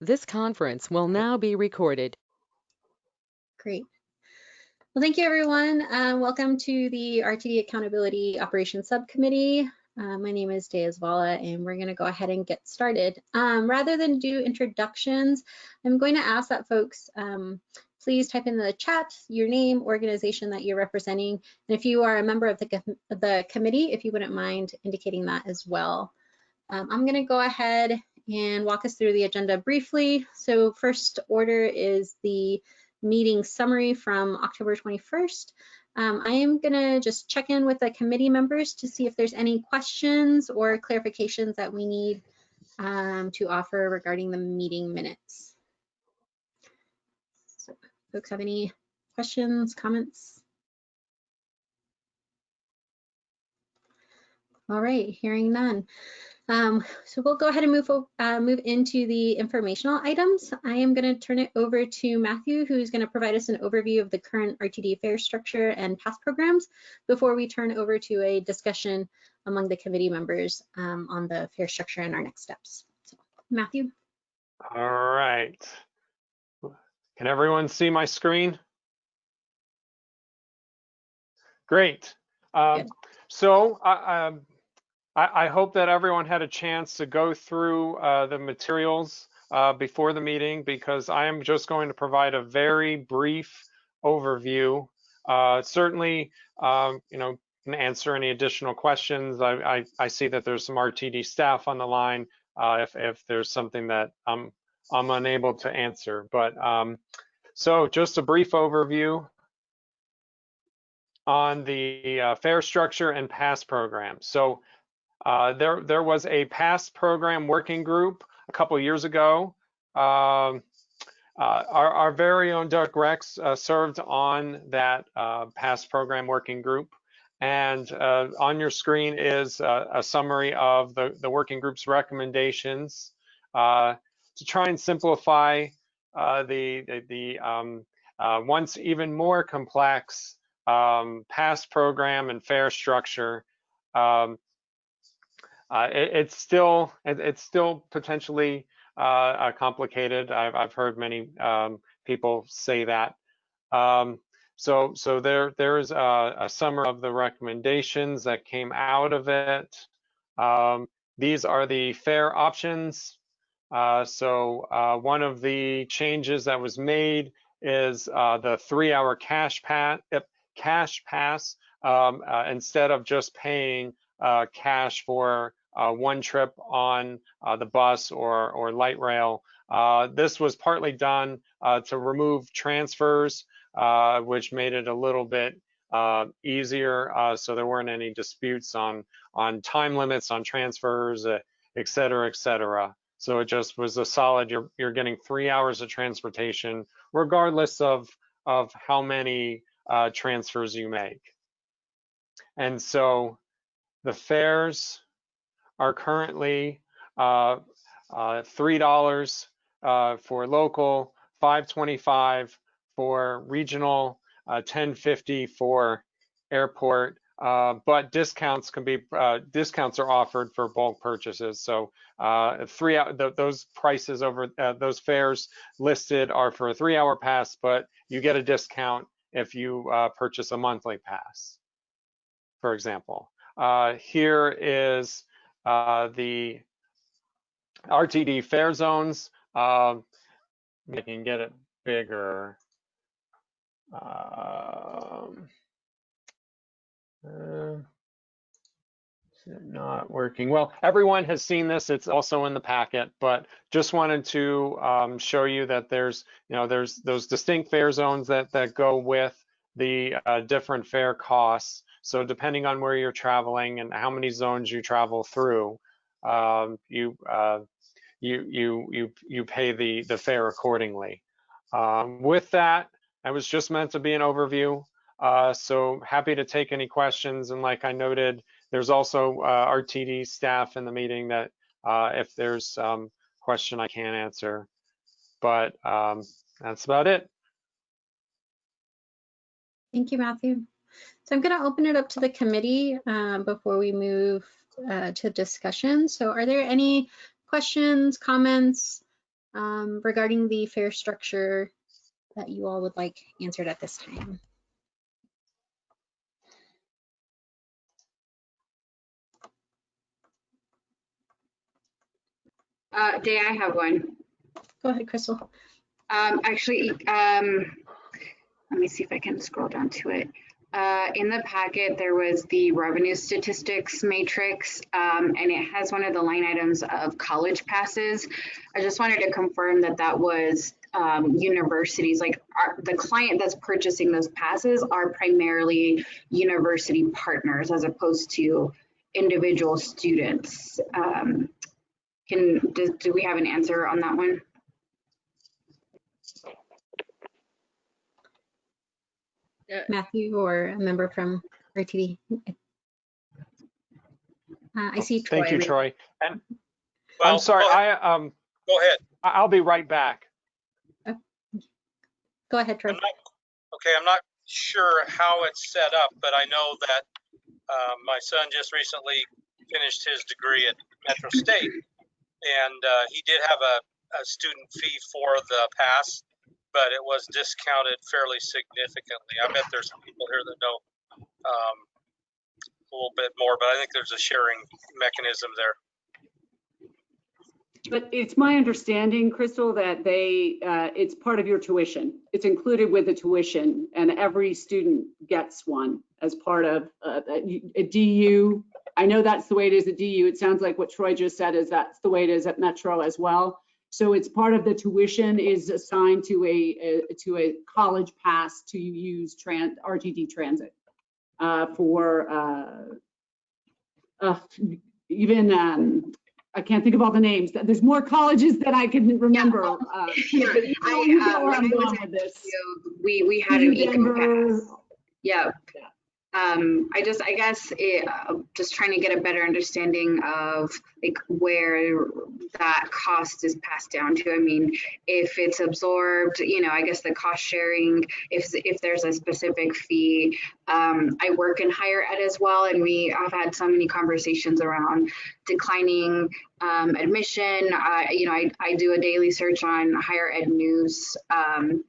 This conference will now be recorded. Great. Well, thank you, everyone. Uh, welcome to the RTD Accountability Operations Subcommittee. Uh, my name is Dea Zvala, and we're going to go ahead and get started. Um, rather than do introductions, I'm going to ask that folks um, please type in the chat your name, organization that you're representing, and if you are a member of the, the committee, if you wouldn't mind indicating that as well. Um, I'm going to go ahead and walk us through the agenda briefly. So first order is the meeting summary from October 21st. Um, I am going to just check in with the committee members to see if there's any questions or clarifications that we need um, to offer regarding the meeting minutes. So, folks have any questions, comments? All right, hearing none. Um, so we'll go ahead and move, uh, move into the informational items. I am going to turn it over to Matthew, who's going to provide us an overview of the current RTD fare structure and past programs before we turn over to a discussion among the committee members um, on the fare structure and our next steps. So, Matthew. All right. Can everyone see my screen? Great. Um, so uh, um, I, hope that everyone had a chance to go through uh, the materials uh, before the meeting because I am just going to provide a very brief overview. Uh, certainly, um, you know, can answer any additional questions. I, I, I, see that there's some RTD staff on the line uh, if, if there's something that I'm, I'm unable to answer. But um, so just a brief overview on the uh, fare structure and pass programs. So uh, there, there was a past program working group a couple years ago. Um, uh, our, our, very own Doug Rex uh, served on that uh, past program working group. And uh, on your screen is a summary of the, the working group's recommendations to try and simplify the, the, the um, once even more complex um, past program and fare structure um, uh, it, it's still it, it's still potentially uh, uh, complicated. I've I've heard many um, people say that. Um, so so there there's a, a, summary of the recommendations that came out of it. Um, these are the fare options. Uh, so uh, one of the changes that was made is uh, the three-hour cash pass. Cash pass um, instead of just paying cash for uh, one trip on uh, the bus or, or light rail. Uh, this was partly done uh, to remove transfers, uh, which made it a little bit uh, easier. so there weren't any disputes on, on time limits on transfers, et cetera, et cetera. So it just was a solid, you're, you're getting three hours of transportation, regardless of, of how many transfers you make. And so the fares are currently uh, uh, $3 uh, for local, 525 for regional, 1050 for airport. Uh, but discounts can be uh, discounts are offered for bulk purchases. So uh, three th those prices over those fares listed are for a three-hour pass, but you get a discount if you purchase a monthly pass, for example. here is uh, the RTD fare zones. Uh, I can get it bigger. Um, uh, not working well everyone has seen this it's also in the packet but just wanted to um, show you that there's you know there's those distinct fare zones that that go with the uh, different fare costs so depending on where you're traveling and how many zones you travel through, um, you, uh, you, you, you, you pay the, the fare accordingly. Um, with that, I was just meant to be an overview. Uh, so happy to take any questions. And like I noted, there's also uh, RTD staff in the meeting that uh, if there's some question I can't answer, but um, that's about it. Thank you, Matthew. So I'm going to open it up to the committee um, before we move uh, to discussion. So are there any questions, comments, um, regarding the fare structure that you all would like answered at this time? Uh, Day, I have one. Go ahead, Crystal. Um, actually, um, let me see if I can scroll down to it. Uh, in the packet, there was the revenue statistics matrix, um, and it has one of the line items of college passes. I just wanted to confirm that that was um, universities, like our, the client that's purchasing those passes are primarily university partners as opposed to individual students. Um, can do, do we have an answer on that one? Matthew or a member from RTD? Uh, I see Troy. Thank you, Troy. And Well, I'm sorry, I, um, Go ahead. I- I'll be right back. Go ahead, Troy. I'm not, okay, I'm not sure how it's set up, but I know that uh, my son just recently finished his degree at Metro State. And uh, he did have a, a student fee for the pass, but it was discounted fairly significantly. I bet there's people here that know um, a little bit more, but I think there's a sharing mechanism there. But it's my understanding, Crystal, that they, uh, it's part of your tuition. It's included with the tuition and every student gets one as part of uh, a a DU. I know that's the way it is at DU. It sounds like what Troy just said is that's the way it is at Metro as well. So it's part of the tuition is assigned to a, a- to a college pass to use tran, RTD transit uh, for, uh, uh, even, um, I can't think of all the names. There's more colleges than I can remember. Yeah, uh, yeah, but you I, you know where I'm going with this. We, we had an eco Denver, pass. Yeah. Um, I just, I guess, it, uh, just trying to get a better understanding of like where that cost is passed down to. I mean, if it's absorbed, you know, I guess the cost sharing, if, if there's a specific fee. Um, I work in higher ed as well, and we have had so many conversations around declining um, admission. You know, I, I do a daily search on higher ed news. Um,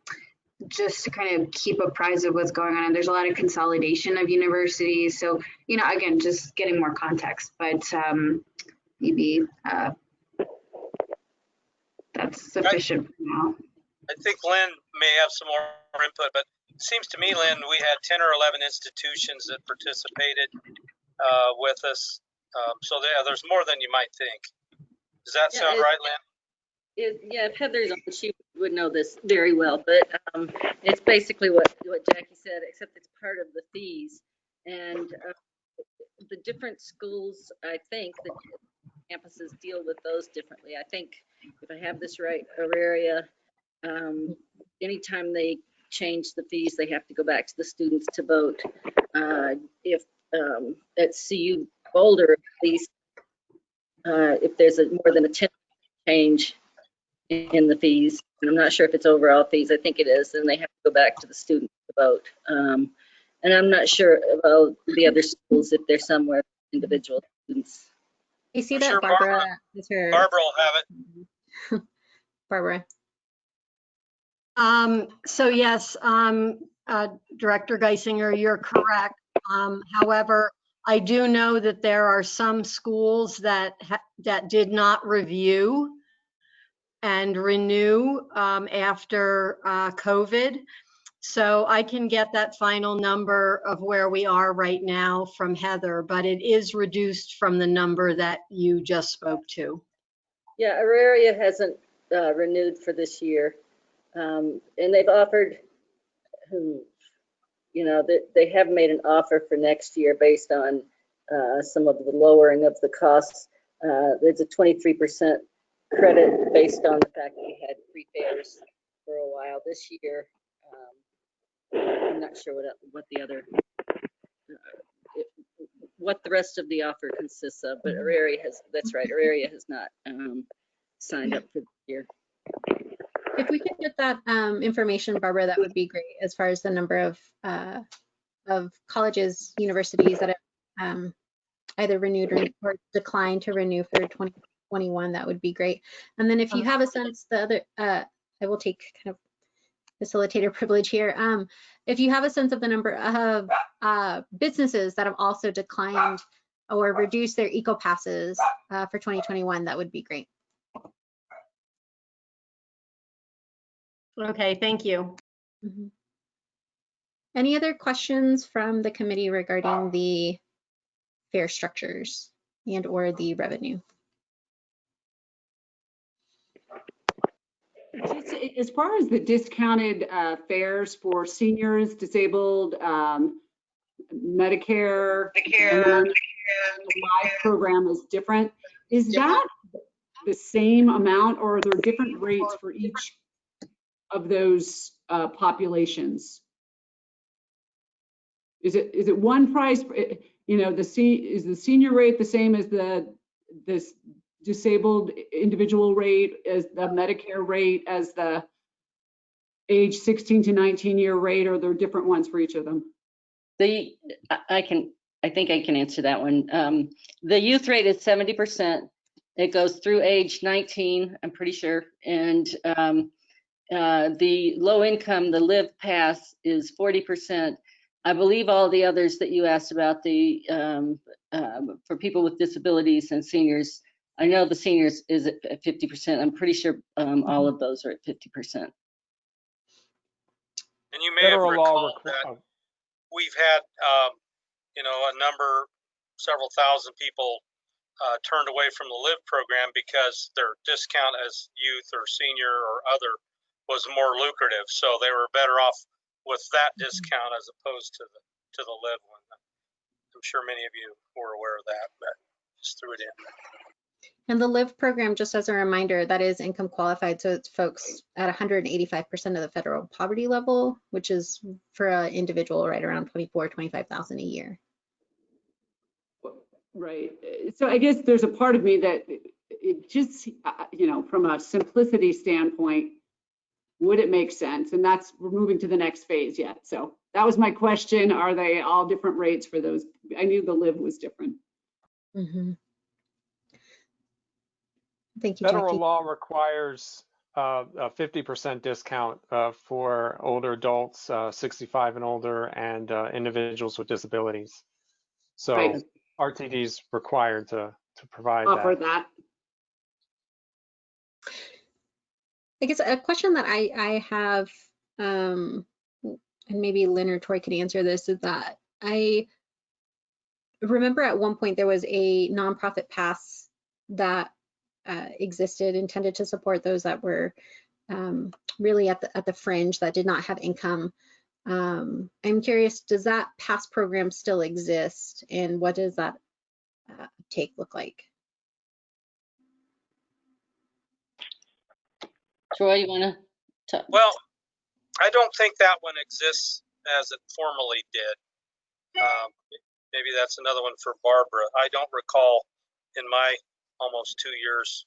just to kind of keep apprised of what's going on. And there's a lot of consolidation of universities. So, you know, again, just getting more context, but um, maybe uh, that's sufficient for now. I think Lynn may have some more input, but it seems to me, Lynn, we had 10 or 11 institutions that participated uh, with us. Um, so there, there's more than you might think. Does that Yeah, sound it- right, Lynn? It, yeah, if Heather's on, she would know this very well, but um, it's basically what, what Jackie said, except it's part of the fees. And uh, the different schools, I think, the campuses deal with those differently. I think, if I have this right, Auraria, um, anytime they change the fees, they have to go back to the students to vote. Uh, If, um, at CU Boulder, at least, uh, if there's a more than a 10 change in the fees. And I'm not sure if it's overall fees. I think it is. And they have to go back to the student to vote. Um, and I'm not sure about the other schools if they're somewhere individual students. I see I'm that sure Barbara Barbara- is her. Barbara will have it. Barbara. Um, so yes, um, uh, Director Guissinger, you're correct. Um, however, I do know that there are some schools that, ha- that did not review and renew, um, after, uh, COVID. So I can get that final number of where we are right now from Heather, but it is reduced from the number that you just spoke to. Yeah, Auraria hasn't uh, renewed for this year. Um, and they've offered, hmm, you know, they, they have made an offer for next year based on uh, some of the lowering of the costs. Uh, there's a 23% credit based on the fact that we had free fares for a while this year. Um, I'm not sure what, what the other, uh, what the rest of the offer consists of, but Auraria has, that's right, Auraria has not um, signed up for the year. If we could get that um, information, Barbara, that would be great as far as the number of uh, of colleges, universities that have um, either renewed or- or declined to renew for 20, 2021, that would be great. And then if you have a sense, the other, uh, I will take kind of facilitator privilege here. Um, if you have a sense of the number of uh, businesses that have also declined or reduced their eco passes uh, for 2021, that would be great. Okay, thank you. Mhm. Any other questions from the committee regarding the fare structures and or the revenue? Just a- As far as the discounted uh, fares for seniors, disabled, um, Medicare, and the live program is different. Is that the same amount or are there different rates for each of those uh, populations? Is it, is it one price, eh, you know, the se, is the senior rate the same as the, this disabled individual rate, as the Medicare rate, as the age 16 to 19 year rate, or there are different ones for each of them? The, I- can, I think I can answer that one. Um, the youth rate is seventy percent. It goes through age nineteen, I'm pretty sure. And, um, uh, the low income, the live pass is forty percent. I believe all the others that you asked about, the, um, um, for people with disabilities and seniors, I know the seniors is at fifty percent. I'm pretty sure, um, all of those are at fifty percent. And you may have Federal law recalled that we've had, um, you know, a number, several thousand people uh, turned away from the LIVE program because their discount as youth or senior or other was more lucrative. So they were better off with that discount as opposed to the to the LIVE one. I'm sure many of you were aware of that, but just threw it in. And the LIVE program, just as a reminder, that is income qualified. So it's folks at 185% of the federal poverty level, which is for an individual right around 24, 25,000 a year. Right. So I guess there's a part of me that it- just, uh, you know, from a simplicity standpoint, would it make sense? And that's, we're moving to the next phase yet. So that was my question. Are they all different rates for those? I knew the live was different. Mhm. Thank you, Federal Jackie. law requires uh, a 50% discount uh, for older adults, uh, 65 and older, and uh, individuals with disabilities. So Right. RTD is required to, to provide Offer that. that. I guess a question that I, I have, um, and maybe Lynn or Troy could answer this, is that I remember at one point there was a nonprofit pass that uh, existed intended to support those that were um, really at the, at the fringe that did not have income. Um, I'm curious, does that past program still exist and what does that uh, take look like? Troy, you want to talk? Well, I don't think that one exists as it formerly did. Um, maybe that's another one for Barbara. I don't recall in my almost two years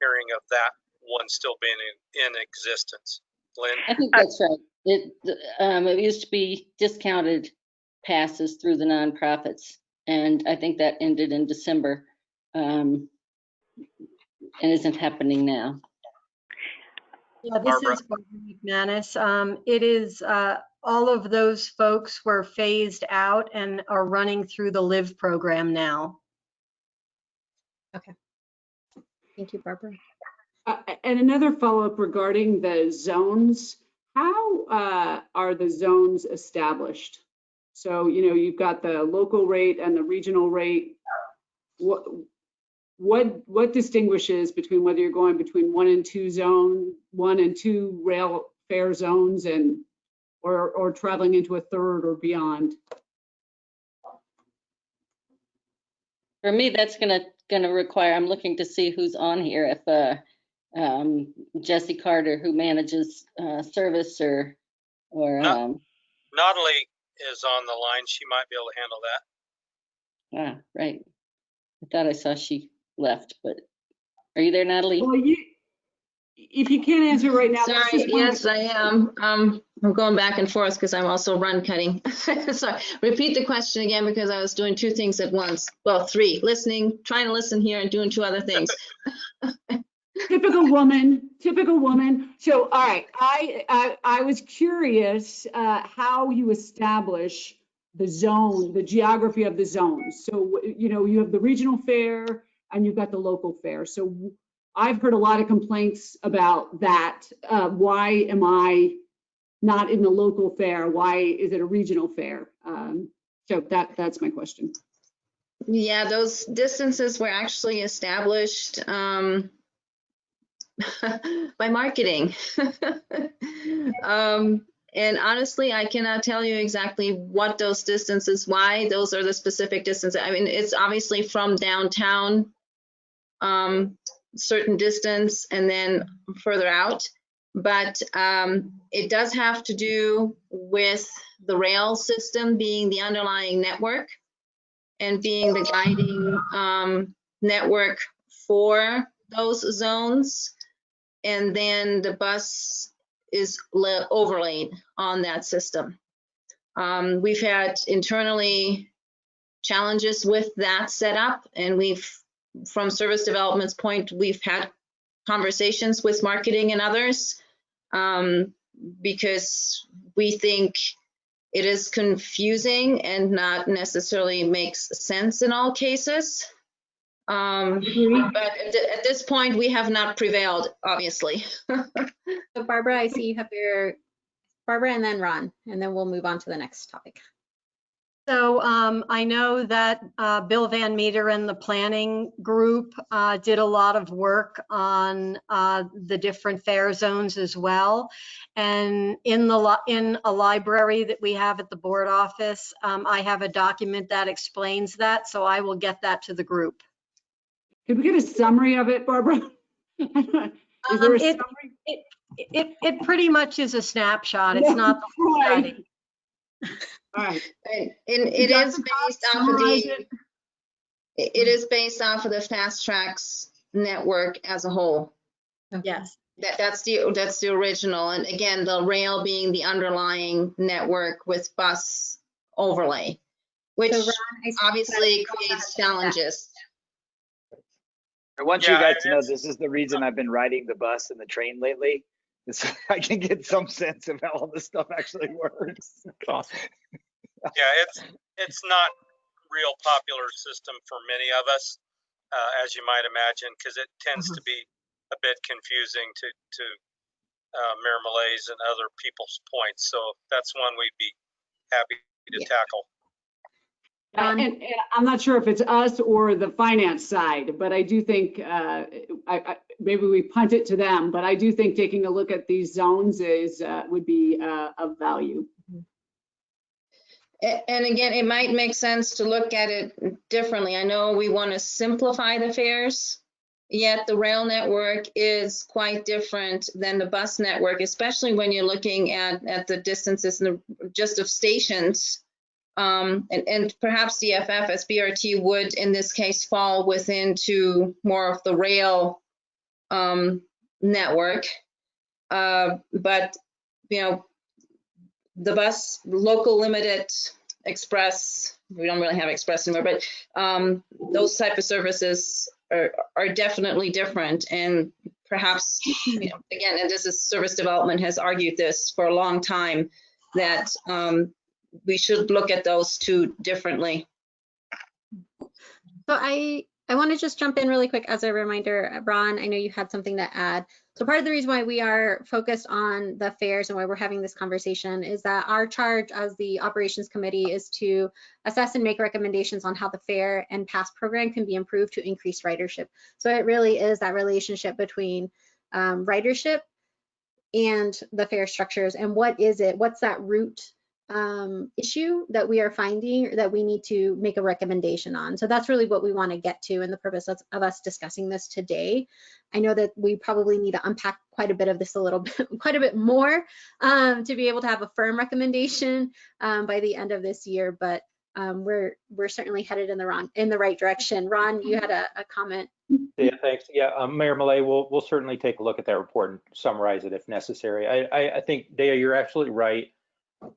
hearing of that one still being in, in existence. Lynn? I think that's right. It, um, it used to be discounted passes through the nonprofits, and I think that ended in December. Um, and isn't happening now. Yeah, this Barbara. is Barbara McManus. Um, It is, uh, all of those folks were phased out and are running through the LIVE program now. Thank you, Barbara. Uh, And another follow-up regarding the zones. How uh, are the zones established? So, you know, you've got the local rate and the regional rate. What, what, what distinguishes between whether you're going between one and two zone, one and two rail fare zones and, or, or traveling into a third or beyond? For me, that's gonna, gonna require, I'm looking to see who's on here, if, uh, um, Jesse Carter, who manages, uh, service or, or, No. um, Natalie is on the line. She might be able to handle that. ah, right. I thought I saw she left, but are you there, Natalie? Well, you, if you can't answer right now. Sorry, yes, I am. Um, I'm going back and forth because I'm also run cutting. Sorry, repeat the question again because I was doing two things at once. Well, three, listening, trying to listen here and doing two other things. Typical woman, typical woman. So, all right, I, I, I was curious, uh, how you establish the zone, the geography of the zones. So, you know, you have the regional fare and you've got the local fare. So I've heard a lot of complaints about that. Uh, why am I not in the local fare? Why is it a regional fare? Um, so that, that's my question. Yeah, those distances were actually established um, by marketing. um, and honestly, I cannot tell you exactly what those distances, why those are the specific distances. I mean, it's obviously from downtown, um, certain distance, and then further out. But um, it does have to do with the rail system being the underlying network and being the guiding um, network for those zones. And then the bus is overlaid on that system. Um, we've had internally challenges with that setup, and we've, from service development's point, we've had conversations with marketing and others um, because we think it is confusing and not necessarily makes sense in all cases. Um, but at, th- at this point, we have not prevailed, obviously. So Barbara, I see you have your, Barbara and then Ron, and then we'll move on to the next topic. So um, I know that uh, Bill Van Meter and the planning group uh, did a lot of work on uh, the different fare zones as well. And in the, in a library that we have at the board office, um, I have a document that explains that, so I will get that to the group. Could we get a summary of it, Barbara? Is there Um, a it- summary? It, it pretty much is a snapshot. It's not the full Right. study. All right. And and it is based off of the, it? it it is based off of the FasTracks network as a whole. Yes. That, that's the, that's the original. And again, the rail being the underlying network with bus overlay, which So Ron, obviously creates challenges. I want you guys to know this is the reason I've been riding the bus and the train lately. Is so I can get some sense of how all this stuff actually works. Awesome. Yeah, it's, it's not real popular system for many of us, uh, as you might imagine, because it tends to be a bit confusing to, to, uh, Mayor Malays and other people's points. So that's one we'd be happy to Yeah. tackle. Uh, Um, And, and I'm not sure if it's us or the finance side, but I do think, uh, I, I, maybe we punt it to them, but I do think taking a look at these zones is, uh, would be, uh, of value. And again, it might make sense to look at it differently. I know we want to simplify the fares, yet the rail network is quite different than the bus network, especially when you're looking at, at the distances and the, just of stations. Um, and, and perhaps DFF as BRT would, in this case, fall within to more of the rail um, network. Uh, but, you know, the bus, local limited express, we don't really have express anymore, but um, those type of services are, are definitely different. And perhaps, you know, again, and this is service development has argued this for a long time, that um, we should look at those two differently. So I, I want to just jump in really quick as a reminder, Ron, I know you had something to add. So part of the reason why we are focused on the fares and why we're having this conversation is that our charge as the operations committee is to assess and make recommendations on how the fare and pass program can be improved to increase ridership. So it really is that relationship between um, ridership and the fare structures and what is it, what's that root um, issue that we are finding that we need to make a recommendation on. So that's really what we want to get to and the purpose of, of us discussing this today. I know that we probably need to unpack quite a bit of this a little bit, quite a bit more um, to be able to have a firm recommendation um, by the end of this year. But um, we're we're certainly headed in the wrong in the right direction. Ron, you had a, a comment. Yeah, thanks. Yeah, um, Mayor Malay, we'll, we'll certainly take a look at that report and summarize it if necessary. I, I, I think, Dea, you're absolutely right.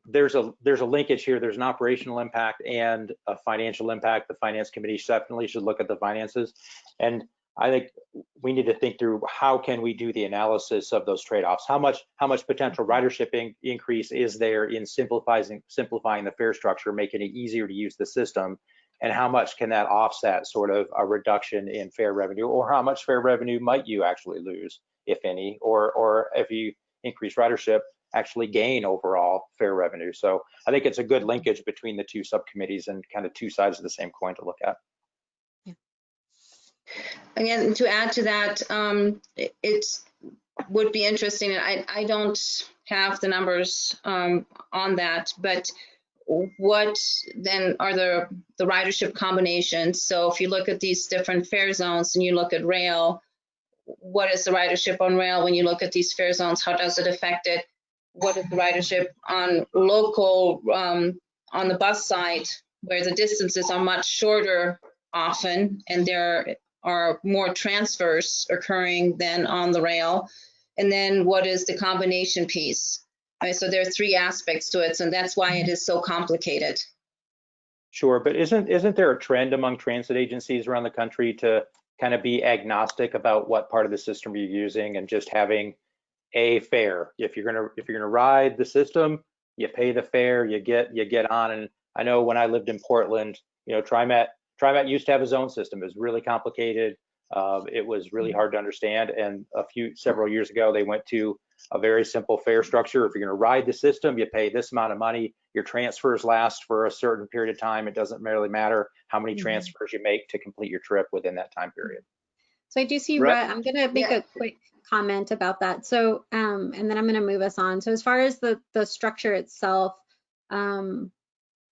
There's a, there's a linkage here. There's an operational impact and a financial impact. The finance committee definitely should look at the finances. And I think we need to think through how can we do the analysis of those trade-offs? How much, how much potential ridership in- increase is there in simplifying, simplifying the fare structure, making it easier to use the system? and how much can that offset sort of a reduction in fare revenue or how much fare revenue might you actually lose if any or or if you increase ridership actually gain overall fare revenue so i think it's a good linkage between the two subcommittees and kind of two sides of the same coin to look at Yeah. Again, to add to that, um, it would be interesting, and I, I don't have the numbers, um, on that, but what then are the, the ridership combinations? So if you look at these different fare zones and you look at rail, what is the ridership on rail when you look at these fare zones? How does it affect it? What is the ridership on local, um, on the bus side, where the distances are much shorter often, and there are more transfers occurring than on the rail? And then what is the combination piece? Right, so there are three aspects to it, and that's why it is so complicated. Sure, but isn't isn't there a trend among transit agencies around the country to kind of be agnostic about what part of the system you're using and just having a fare? If you're gonna if you're gonna ride the system, you pay the fare, you get you get on. And I know when I lived in Portland, you know, TriMet TriMet used to have a zone system. It was really complicated. Uh, it was really hard to understand. And a few several years ago, they went to a very simple fare structure. If you're going to ride the system, you pay this amount of money. Your transfers last for a certain period of time. It doesn't really matter how many Mhm. transfers you make to complete your trip within that time period. So I do see, Right. Rhett, I'm gonna make Yeah. a quick comment about that. So, um, and then I'm gonna move us on. So as far as the, the structure itself, um,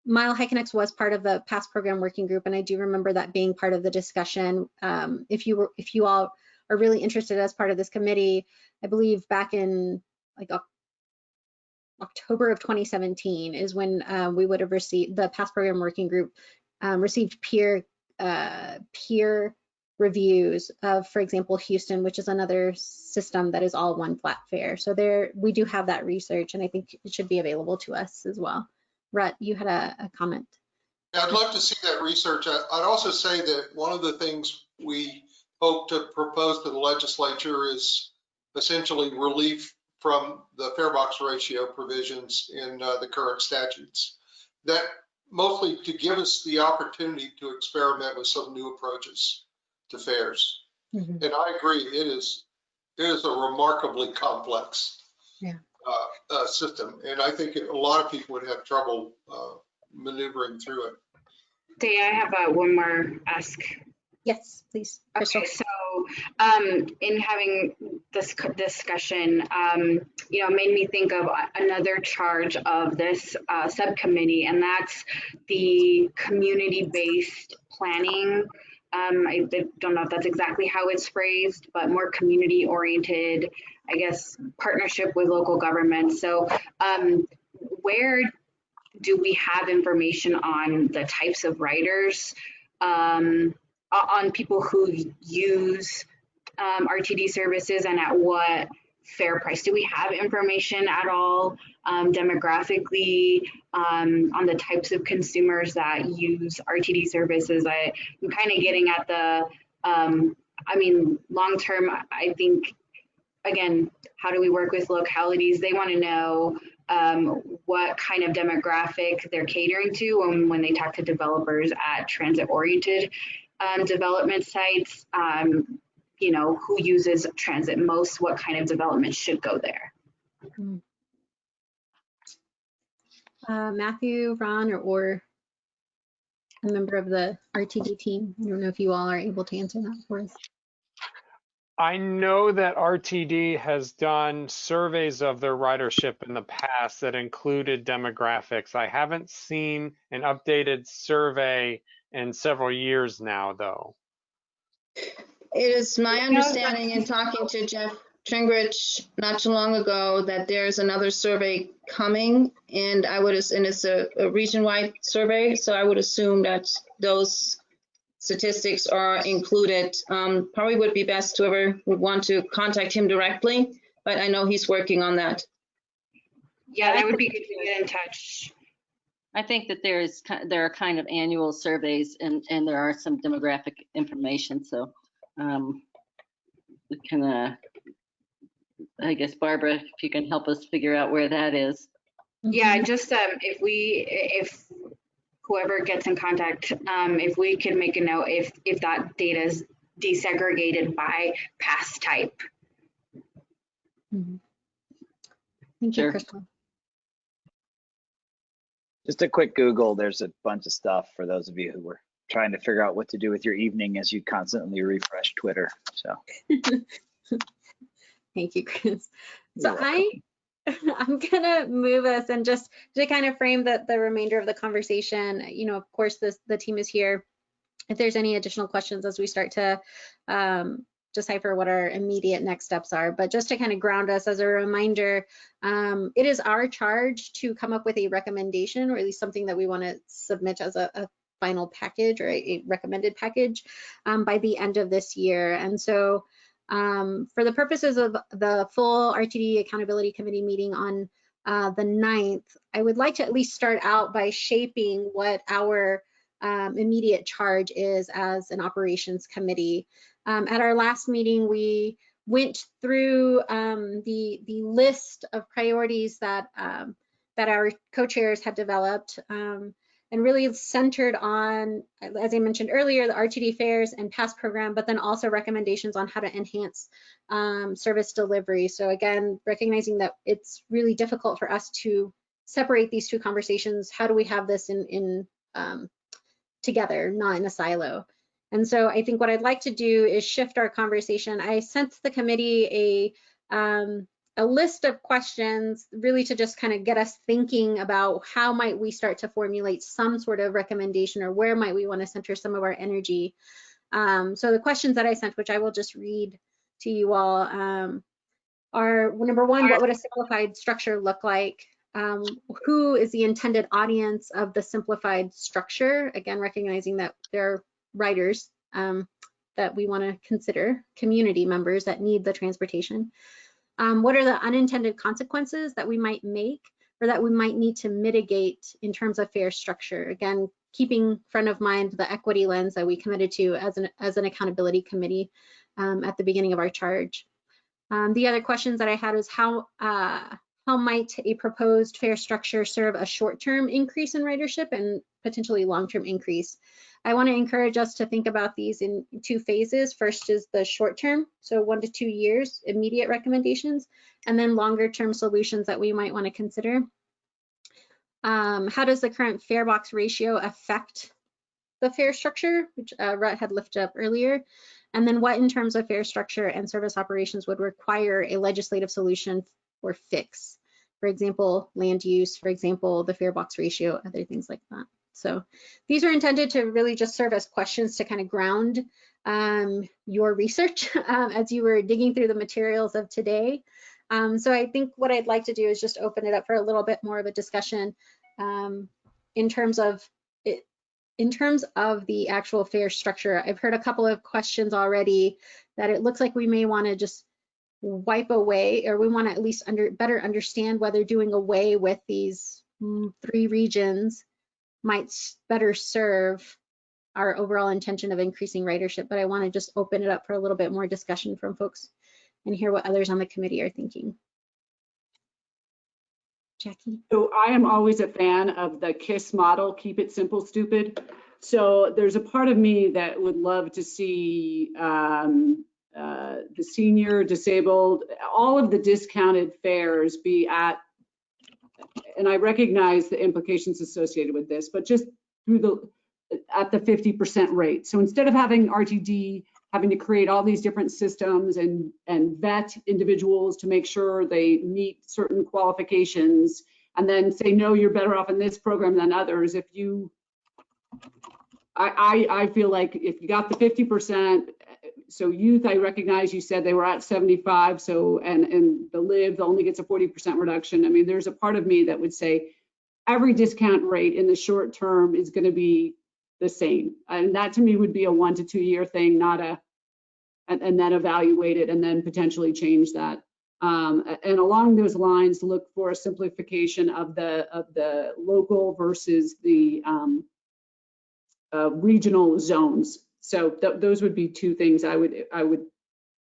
Mile High Connects was part of the past program working group, and I do remember that being part of the discussion. Um, if you were, if you all are really interested as part of this committee, I believe back in like October of 2017 is when uh, we would have received, the past program working group um, received peer, uh, peer reviews of, for example, Houston, which is another system that is all one flat fare. So there, we do have that research, and I think it should be available to us as well. Rut, you had a, a comment. Yeah, I'd love to see that research. I'd also say that one of the things we hope to propose to the legislature is essentially relief from the fare box ratio provisions in uh, the current statutes. That mostly to give us the opportunity to experiment with some new approaches to fares. And I agree, it is, it is a remarkably complex Yeah. uh, uh, system. And I think a lot of people would have trouble uh, maneuvering through it. Day, I have uh, one more ask. Yes, please, Crystal. Okay, so um, in having this discussion, um, you know, made me think of another charge of this uh, subcommittee, and that's the community-based planning. Um, I don't know if that's exactly how it's phrased, but more community-oriented, I guess, partnership with local governments. So um, where do we have information on the types of writers? Um, on people who use um, RTD services and at what fare price? Do we have information at all um, demographically um, on the types of consumers that use RTD services? I, I'm kind of getting at the, um, I mean, long term, I think, again, how do we work with localities? They want to know um, what kind of demographic they're catering to when, when they talk to developers at transit oriented um, development sites, um, you know, who uses transit most, what kind of development should go there. Uh, Matthew, Ron, or, or a member of the RTD team. I don't know if you all are able to answer that for us. I know that RTD has done surveys of their ridership in the past that included demographics. I haven't seen an updated survey in several years now, though. It is my understanding in talking to Jeff, Tringrich not too long ago that there's another survey coming and I would, and it's a, a region-wide survey, so I would assume that those statistics are included. Um, probably would be best whoever would want to contact him directly, but I know he's working on that. Yeah, that would be good to get in touch. I think that there is, there are kind of annual surveys and, and there are some demographic information, so um, we can, uh, I guess Barbara, if you can help us figure out where that is. Yeah, just um, if we, if whoever gets in contact, um, if we could make a note, if, if that data is desegregated by pass type. Mm -hmm. Thank you, Sure. Crystal. Just a quick Google, there's a bunch of stuff for those of you who were trying to figure out what to do with your evening as you constantly refresh Twitter. So Thank you, Chris. So I, I'm gonna move us and just to kind of frame the, the remainder of the conversation, you know, of course, this, the team is here. If there's any additional questions as we start to um, decipher what our immediate next steps are, but just to kind of ground us as a reminder, um, it is our charge to come up with a recommendation or at least something that we want to submit as a, a final package or a, recommended package um, by the end of this year. And so um, for the purposes of the full RTD Accountability Committee meeting on uh, the 9th, I would like to at least start out by shaping what our um, immediate charge is as an operations committee. Um, at our last meeting, we went through um, the, the list of priorities that, um, that our co-chairs had developed um, and really centered on, as I mentioned earlier, the RTD fares and past program, but then also recommendations on how to enhance um, service delivery. So again, recognizing that it's really difficult for us to separate these two conversations. How do we have this in, in um, together, not in a silo? And so I think what I'd like to do is shift our conversation. I sent the committee a um, a list of questions really to just kind of get us thinking about how might we start to formulate some sort of recommendation or where might we want to center some of our energy. Um, so the questions that I sent, which I will just read to you all, um, are number one, what would a simplified structure look like? Um, who is the intended audience of the simplified structure? Again, recognizing that there are writers um, that we want to consider, community members that need the transportation. Um, what are the unintended consequences that we might make or that we might need to mitigate in terms of fare structure? Again, keeping front of mind the equity lens that we committed to as an, as an accountability committee um, at the beginning of our charge. Um, the other questions that I had was how, uh, how might a proposed fare structure serve a short-term increase in ridership and potentially long-term increase? I want to encourage us to think about these in two phases. First is the short term, so one to two years, immediate recommendations, and then longer term solutions that we might want to consider. Um, how does the current fare box ratio affect the fare structure, which uh, Rhett had lifted up earlier? And then what in terms of fare structure and service operations would require a legislative solution or fix? For example, land use, for example, the fare box ratio, other things like that. So these are intended to really just serve as questions to kind of ground um, your research um, as you were digging through the materials of today. Um, so I think what I'd like to do is just open it up for a little bit more of a discussion um, in terms of it, in terms of the actual fare structure. I've heard a couple of questions already that it looks like we may want to just wipe away or we want to at least under better understand whether doing away with these mm, three regions might better serve our overall intention of increasing ridership, but I want to just open it up for a little bit more discussion from folks and hear what others on the committee are thinking. Jackie? So I am always a fan of the KISS model, keep it simple, stupid. So there's a part of me that would love to see um, uh, the senior, disabled, all of the discounted fares be at and I recognize the implications associated with this, but just through the, at the 50% rate. So instead of having RTD having to create all these different systems and, and vet individuals to make sure they meet certain qualifications and then say, no, you're better off in this program than others. If you, I, I, I feel like if you got the 50%, so youth, I recognize you said they were at 75, so, and, and the live only gets a 40% reduction. I mean, there's a part of me that would say every discount rate in the short term is going to be the same. And that to me would be a one to two year thing, not a, and, and then evaluate it and then potentially change that. Um, and along those lines, look for a simplification of the, of the local versus the, um, uh, regional zones. So th- those would be two things I would, I would,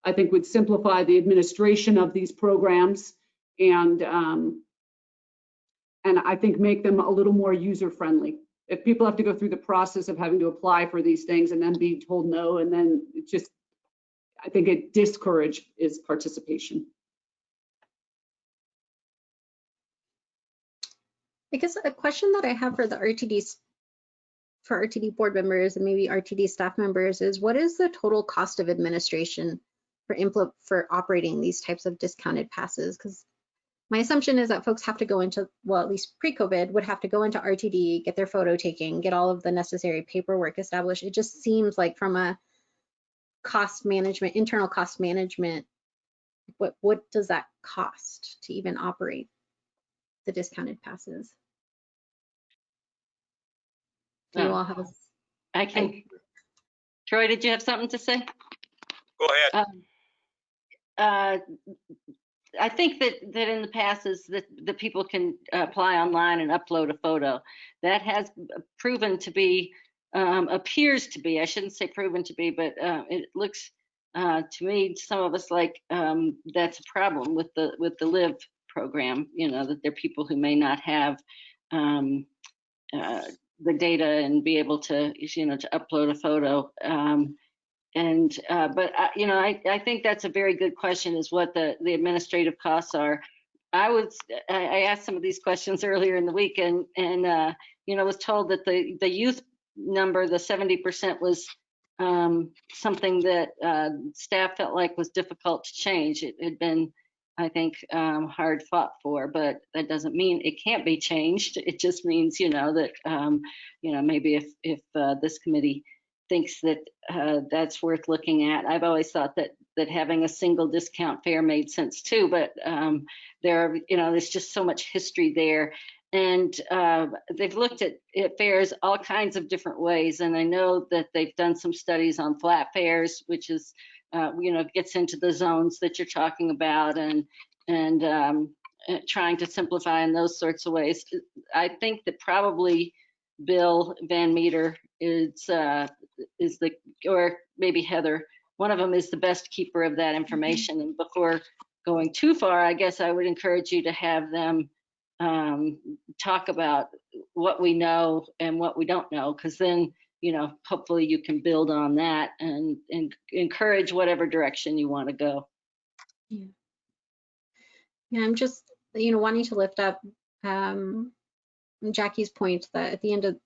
I think would simplify the administration of these programs and, um, and I think make them a little more user friendly. If people have to go through the process of having to apply for these things and then be told no, and then it just, I think it discourage is participation. I guess a question that I have for the RTDs, for RTD board members and maybe RTD staff members is what is the total cost of administration for impl for operating these types of discounted passes? Because my assumption is that folks have to go into, well, at least pre-COVID, would have to go into RTD, get their photo taken, get all of the necessary paperwork established. It just seems like from a cost management, internal cost management, what what does that cost to even operate the discounted passes? Do you Oh. all have a I can. Troy, did you have something to say? Go ahead. Um, uh, I think that, that in the past is that the people can apply online and upload a photo. That has proven to be, um, appears to be, I shouldn't say proven to be, but, uh, it looks, uh, to me, some of us like, um, that's a problem with the, with the LIVE program, you know, that there are people who may not have, um, uh, the data and be able to, you know, to upload a photo. Um, and, uh, but, I- you know, I, I think that's a very good question is what the, the administrative costs are. I was, I, I asked some of these questions earlier in the week and, and, uh, you know, was told that the, the youth number, the 70% was, um, something that, uh, staff felt like was difficult to change. It had been, I think, um, hard fought for, but that doesn't mean it can't be changed. It just means, you know, that, um, you know, maybe if, if, uh, this committee thinks that uh, that's worth looking at. I've always thought that that having a single discount fare made sense too, but um, there are, you know, there's just so much history there. And uh, they've looked at, at fares all kinds of different ways. And I know that they've done some studies on flat fares, which is, uh, you know, gets into the zones that you're talking about and, and um, uh, trying to simplify in those sorts of ways. I think that probably Bill Van Meter is uh, is the or maybe Heather. One of them is the best keeper of that information. And before going too far, I guess I would encourage you to have them um, talk about what we know and what we don't know, because then you know hopefully you can build on that and and encourage whatever direction you want to go. Yeah, Yeah, I'm just, you know, wanting to lift up um, Jackie's point that at the end of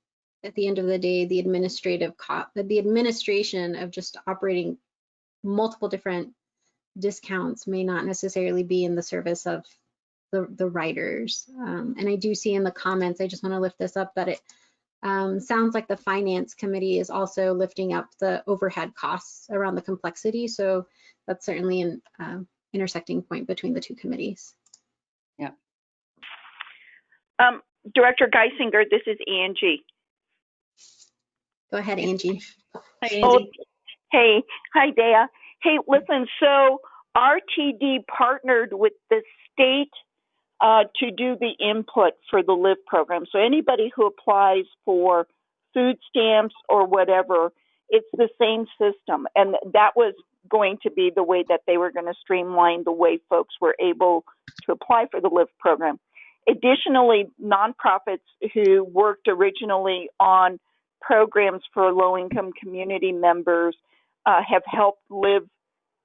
at the end of the day, the administrative co the administration of just operating multiple different discounts may not necessarily be in the service of the the writers. Um, and I do see in the comments, I just want to lift this up that it um, sounds like the finance committee is also lifting up the overhead costs around the complexity. So that's certainly an uh, intersecting point between the two committees. Um, Director Guissinger, this is Angie. Go ahead, Angie. Hi, Oh, hey, hi, Dea. Hey, listen, so RTD partnered with the state uh, to do the input for the LIVE program. So anybody who applies for food stamps or whatever, it's the same system. And that was going to be the way that they were going to streamline the way folks were able to apply for the LIVE program. Additionally, nonprofits who worked originally on programs for low income community members uh, have helped live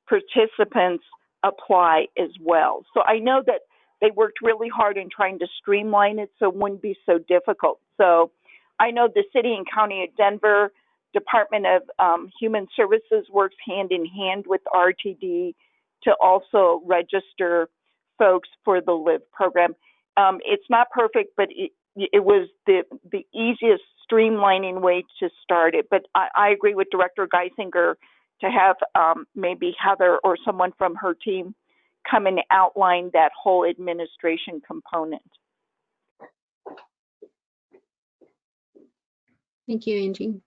participants apply as well. So I know that they worked really hard in trying to streamline it so it wouldn't be so difficult. So I know the city and county of Denver Department of um, Human Services works hand in hand with RTD to also register folks for the LIVE program. Um, it's not perfect, but it, it was the the easiest streamlining way to start it. But I, I agree with Director Guissinger. to have um, maybe Heather or someone from her team come and outline that whole administration component. Thank you, Angie.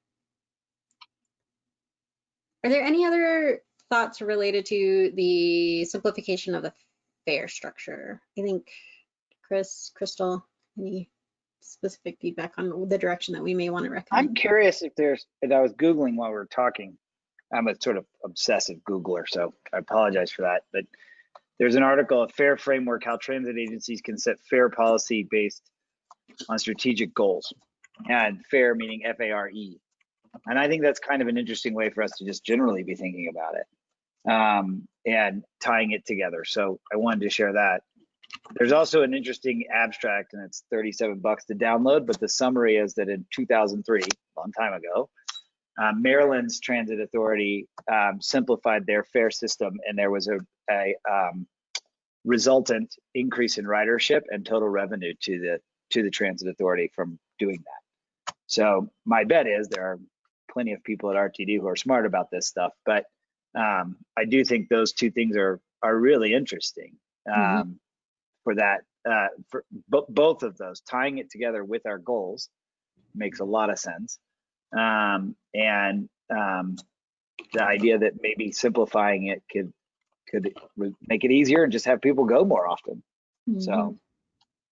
Are there any other thoughts related to the simplification of the fare structure? I think Chris, Crystal, any specific feedback on the direction that we may want to recommend? I'm curious if there's, and I was Googling while we were talking. I'm a sort of obsessive Googler, so I apologize for that. But there's an article, a fare framework, how transit agencies can set fare policy based on strategic goals. And fare meaning F A R E. And I think that's kind of an interesting way for us to just generally be thinking about it um, and tying it together. So I wanted to share that. There's also an interesting abstract, and it's 37 bucks to download. But the summary is that in 2003, a long time ago, uh, Maryland's Transit Authority um, simplified their fare system, and there was a, a um, resultant increase in ridership and total revenue to the to the Transit Authority from doing that. So my bet is there are plenty of people at RTD who are smart about this stuff, but um, I do think those two things are are really interesting um, for that. Uh, for b- both of those, tying it together with our goals makes a lot of sense, um, and um, the idea that maybe simplifying it could could make it easier and just have people go more often. Mhm. So,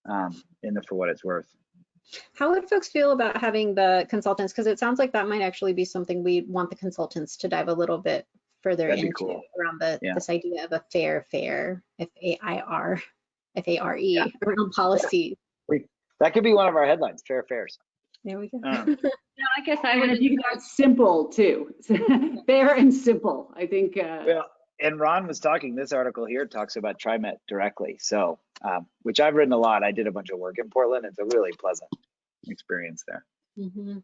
um, in the for what it's worth. How would folks feel about having the consultants? Because it sounds like that might actually be something we want the consultants to dive a little bit further That'd into cool. around the Yeah. this idea of a fair fare, F A I R, F A R E, around policy. That could be one of our headlines, fair fares. There we go. Um, No, I guess I And would, if you could simple too, fair and simple, I think, uh, Well, and Ron was talking, this article here talks about TriMet directly. So, um, which I've written a lot. I did a bunch of work in Portland. It's a really pleasant experience there. Mhm.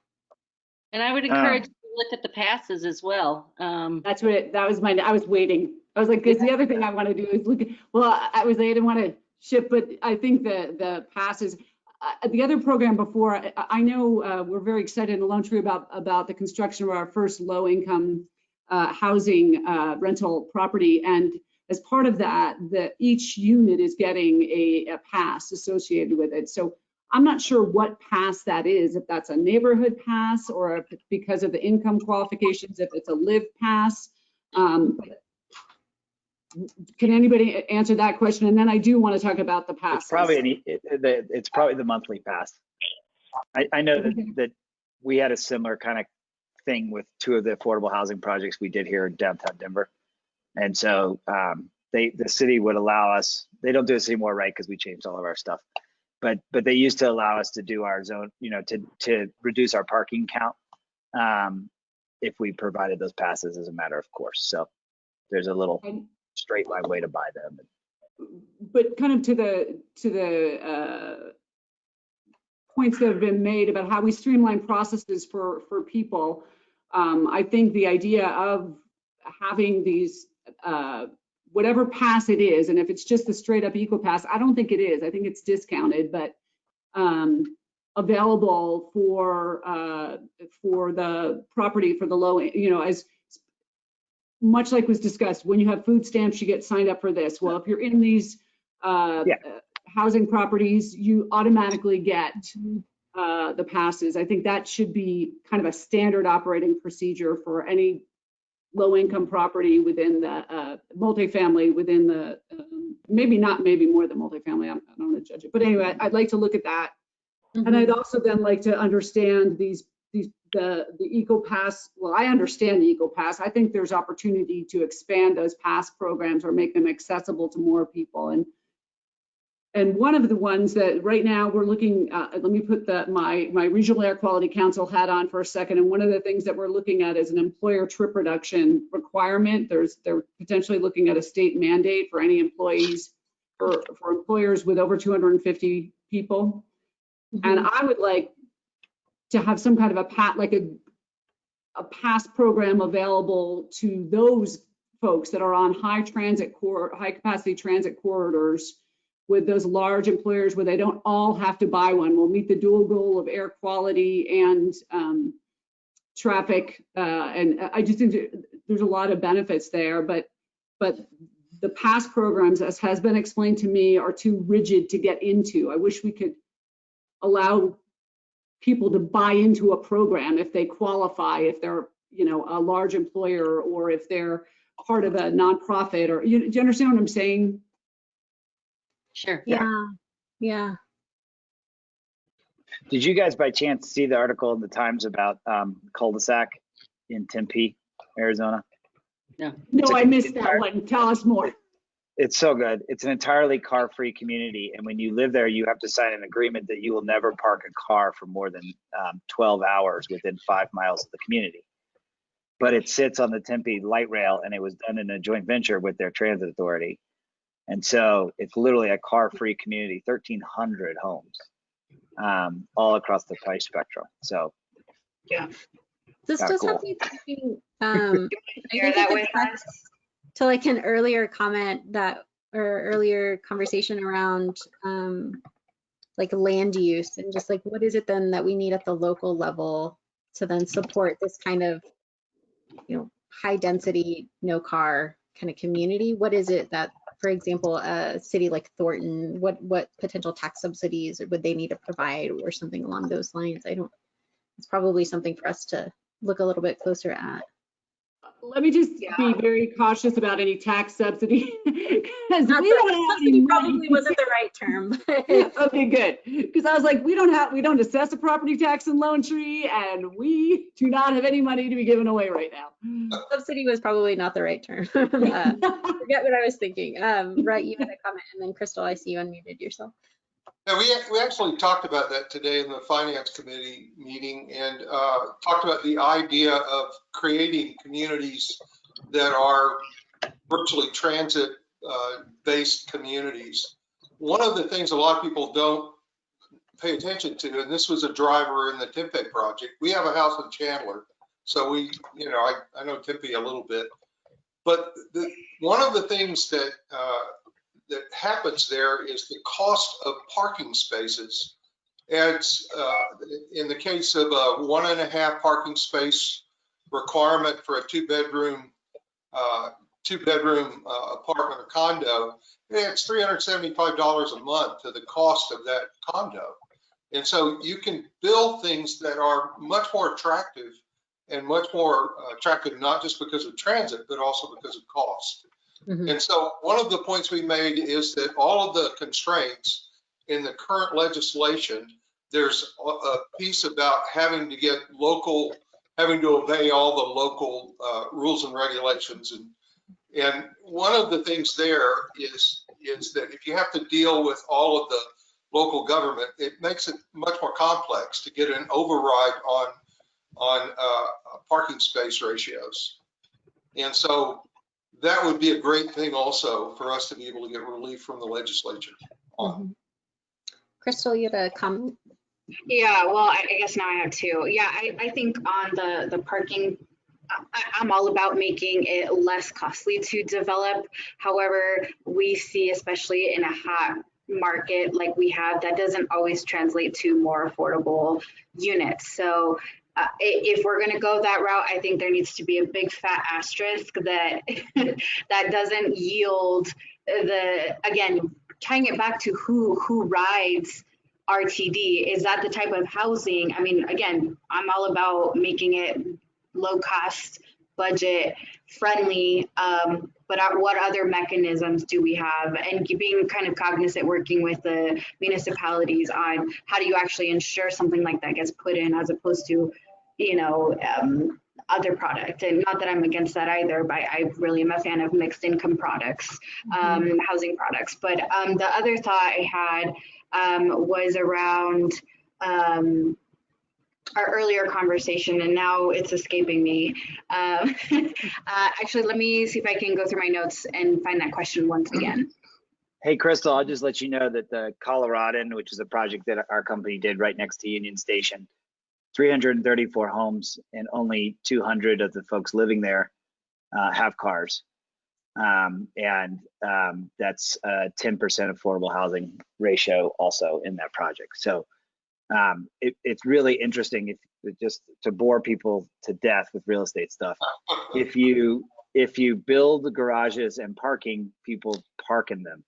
and I would Um, encourage you to look at the passes as well. Um, that's what, it- that was my, I was waiting. I was like, like, 'cause the other thing I want to do is look, at well, I I was, I didn't want to ship, but I think the, the passes, uh, the other program before, I, I know, uh, we're very excited in Lone Tree about, about the construction of our first low income, uh, housing, uh, rental property. And as part of that, the, each unit is getting a, a pass associated with it. So I'm not sure what pass that is, if that's a neighborhood pass or if because of the income qualifications, if it's a live pass. Um, Can anybody answer that question? And then I do want to talk about the It's probably, an it, it's probably the monthly pass. I, I know that, that we had a similar kind of thing with two of the affordable housing projects we did here in downtown Denver. And so, um, they, the city would allow us, they don't do this anymore, right? Because we changed all of our stuff. But, but they used to allow us to do our zone, you know, to, to reduce our parking count. Um, if we provided those passes as a matter of course. So there's a little straight line way to buy them. but kind of to the, to the uh, points that have been made about how we streamline processes for, for people. Um, I think the idea of having these, uh, whatever pass it is, and if it's just the straight up eco pass, I don't think it is. I think it's discounted, but um, available for, uh, for the property, for the low, you know, as much like was discussed, when you have food stamps, you get signed up for this. Well, if you're in these uh, Yeah. Housing properties, you automatically get uh, the passes. I think that should be kind of a standard operating procedure for any low-income property within the uh, multifamily, within the, um, maybe not, maybe more than multifamily. I'm- I don't want to judge it. But anyway, I'd like to look at that. And I'd also then like to understand these, these, the, the Eco Pass, well, I understand the Eco Pass. I think there's opportunity to expand those pass programs or make them accessible to more people. And, and one of the ones that right now we're looking, uh, let me put the, my, my Regional Air Quality Council hat on for a second. And one of the things that we're looking at is an employer trip reduction requirement. There's, they're potentially looking at a state mandate for any employees, for, for employers with over 250 people. And I would like to have some kind of a pat, like a, a pass program available to those folks that are on high transit core, high capacity transit corridors with those large employers where they don't all have to buy one. We'll meet the dual goal of air quality and um, traffic. Uh, and I just think there's a lot of benefits there, but, but the past programs, as has been explained to me, are too rigid to get into. I wish we could allow people to buy into a program if they qualify, if they're, you know, a large employer or if they're part of a nonprofit or, you, do you understand what I'm saying? Sure. Yeah, yeah. Did you guys by chance see the article in the Times about um, Culdesac in Tempe, Arizona? No, It's a I missed entire- that one. Tell us more. It's so good. It's an entirely car-free community, and when you live there, you have to sign an agreement that you will never park a car for more than um, 12 hours within five miles of the community. But it sits on the Tempe light rail, and it was done in a joint venture with their transit authority. And so it's literally a car-free community, 1,300 homes, um, all across the price spectrum. So yeah, This Yeah, does cool. have me thinking, um, I think that it with us. to like an earlier comment that, or earlier conversation around, um, like land use and just like, what is it then that we need at the local level to then support this kind of, you know, high density, no car kind of community? What is it that, for example, a city like Thornton, what, what potential tax subsidies would they need to provide or something along those lines? I don't, it's probably something for us to look a little bit closer at. Let me just Yeah. be very cautious about any tax subsidy. Because we that- don't have subsidy probably wasn't the right term. Okay, good. Because I was like, we don't have, we don't assess a property tax in Lone Tree and we do not have any money to be given away right now. Subsidy was probably not the right term. Uh, Forget what I was thinking. Um, right, you had a comment and then Crystal, I see you unmuted yourself. Yeah, we, we actually talked about that today in the finance committee meeting and uh, talked about the idea of creating communities that are virtually transit uh, based communities. One of the things a lot of people don't pay attention to, and this was a driver in the Tempe project, we have a house in Chandler. So we, you know, I, I know Tempe a little bit. But the, one of the things that uh, that happens there is the cost of parking spaces. Adds, uh, in the case of a one and a half parking space requirement for a two bedroom, uh, two bedroom uh, apartment or condo, it adds $375 a month to the cost of that condo. And so you can build things that are much more attractive and much more uh, attractive, not just because of transit, but also because of cost. Mhm. And so one of the points we made is that all of the constraints in the current legislation, there's a- a piece about having to get local, having to obey all the local uh, rules and regulations. And, and one of the things there is, is that if you have to deal with all of the local government, it makes it much more complex to get an override on, on uh, parking space ratios. And so that would be a great thing also for us to be able to get relief from the legislature on. Mhm. Crystal, you had a comment? Yeah, well, I I guess now I have two. Yeah, I, I think on the, the parking, I, I'm all about making it less costly to develop. However, we see, especially in a hot market like we have, that doesn't always translate to more affordable units. So uh, if we're gonna go that route, I think there needs to be a big fat asterisk that, that doesn't yield the, again, tying it back to who, who rides RTD, is that the type of housing? I mean, again, I'm all about making it low cost, budget friendly. Um, but what other mechanisms do we have? And being kind of cognizant, working with the municipalities on how do you actually ensure something like that gets put in as opposed to, you know, um, other product. And not that I'm against that either, but I really am a fan of mixed income products, um, housing products. But um, the other thought I had um, was around um, our earlier conversation, and now it's escaping me. Um, uh, actually, let me see if I can go through my notes and find that question once again. Hey, Crystal, I'll just let you know that the Coloradan, which is a project that our company did right next to Union Station, 334 homes and only 200 of the folks living there uh, have cars. Um, and um, that's a 10% affordable housing ratio also in that project. So um, it, it's really interesting. If, just to bore people to death with real estate stuff. If you if you build garages and parking, people park in them.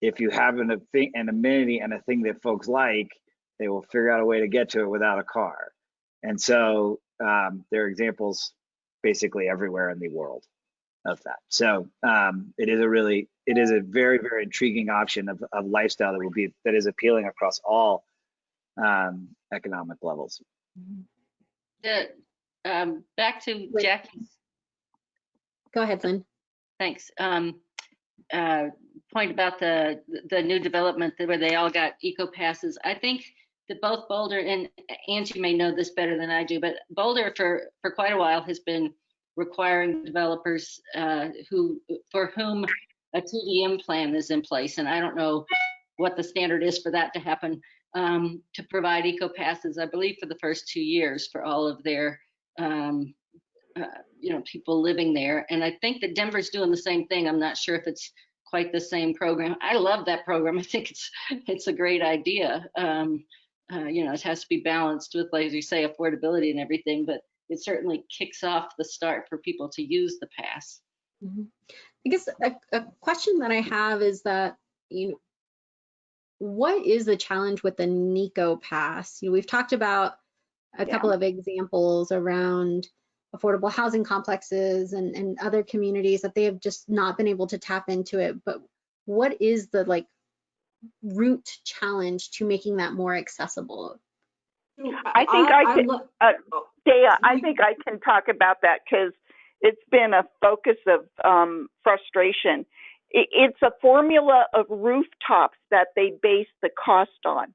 If you have an, an amenity and a thing that folks like, they will figure out a way to get to it without a car. And so um, there are examples basically everywhere in the world of that. So um, it is a really, it is a very, very intriguing option of, of lifestyle that will be, that is appealing across all um, economic levels. The, um, back to Wait. Jackie's, Go ahead, Lynn. thanks, um, uh, point about the, the new development where they all got eco passes. I think that both Boulder and Angie may know this better than I do, but Boulder for, for quite a while has been requiring developers, uh, who, for whom a TDM plan is in place, and I don't know what the standard is for that to happen, um, to provide eco passes, I believe, for the first two years for all of their, um, uh, you know, people living there. And I think that Denver's doing the same thing. I'm not sure if it's quite the same program. I love that program. I think it's it's a great idea. Um, uh, you know, it has to be balanced with, like you say, affordability and everything, but it certainly kicks off the start for people to use the pass. Mhm. I guess a, a question that I have is that, you know, what is the challenge with the Nico Pass? You know, we've talked about a Yeah. couple of examples around affordable housing complexes and, and other communities that they have just not been able to tap into it. But what is the like root challenge to making that more accessible? I think I can- lo- Uh, Dea, I think I can talk about that because it's been a focus of um, frustration. It's a formula of rooftops that they base the cost on.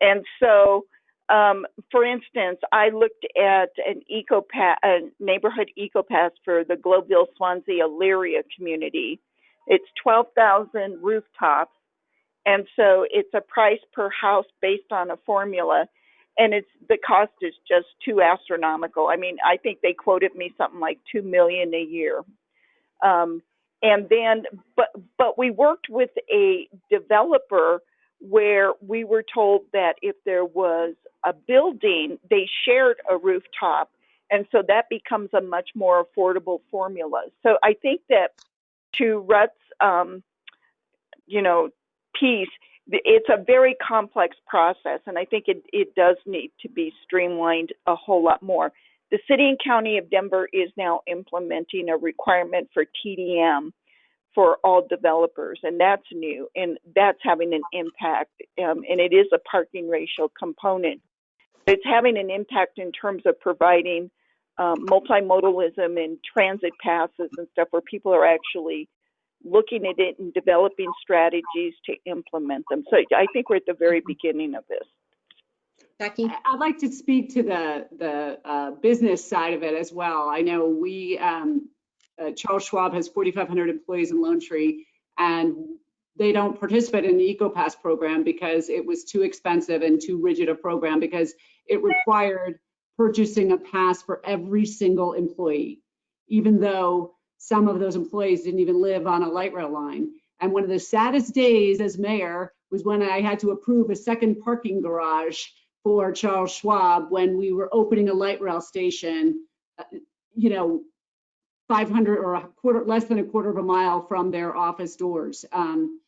And so, um, for instance, I looked at an eco a neighborhood eco pass for the Globeville Swansea Elyria community. It's 12,000 rooftops. And so it's a price per house based on a formula and it's the cost is just too astronomical. I mean, I think they quoted me something like two million a year. Um, and then, but but we worked with a developer where we were told that if there was a building, they shared a rooftop, and so that becomes a much more affordable formula. So I think that to Rut's, um, you know, piece, it's a very complex process, and I think it, it does need to be streamlined a whole lot more. The city and county of Denver is now implementing a requirement for TDM for all developers, and that's new, and that's having an impact, um, and it is a parking ratio component. It's having an impact in terms of providing um, multimodalism and transit passes and stuff where people are actually looking at it and developing strategies to implement them. So I think we're at the very beginning of this. I- I'd like to speak to the, the uh, business side of it as well. I know we, um, uh, Charles Schwab has 4,500 employees in Lone Tree, and they don't participate in the EcoPass program because it was too expensive and too rigid a program because it required purchasing a pass for every single employee, even though some of those employees didn't even live on a light rail line. And one of the saddest days as mayor was when I had to approve a second parking garage for Charles Schwab when we were opening a light rail station, uh, you know, 500 or a quarter, less than a quarter of a mile from their office doors. Um,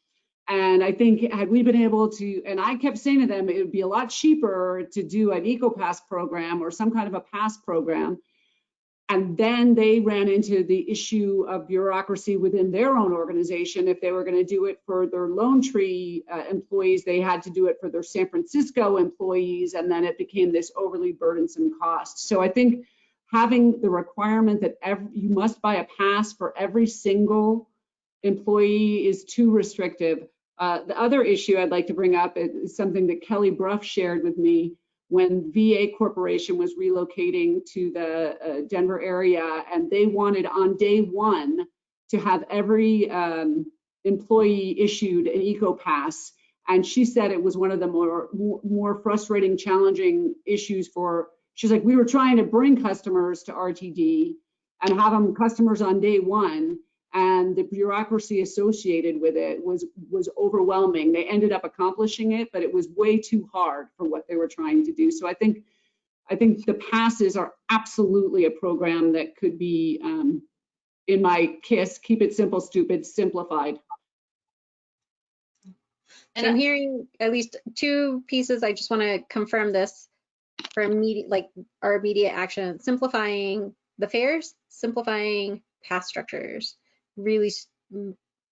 and I think had we been able to, and I kept saying to them, it would be a lot cheaper to do an EcoPass program or some kind of a pass program. And then they ran into the issue of bureaucracy within their own organization. If they were going to do it for their Lone Tree uh, employees, they had to do it for their San Francisco employees, and then it became this overly burdensome cost. So I think having the requirement that every, you must buy a pass for every single employee is too restrictive. Uh, the other issue I'd like to bring up is something that Kelly Brough shared with me when VF Corporation was relocating to the uh, Denver area, and they wanted on day one to have every um, employee issued an eco pass. And she said it was one of the more more frustrating, challenging issues for. She's like, we were trying to bring customers to RTD and have them customers on day one, and the bureaucracy associated with it was was overwhelming. They ended up accomplishing it, but it was way too hard for what they were trying to do. So I think I think the passes are absolutely a program that could be, um, in my KISS, keep it simple, stupid, simplified. And I'm hearing at least two pieces. I just want to confirm this for immediate, like our immediate action, simplifying the fares, simplifying pass structures, really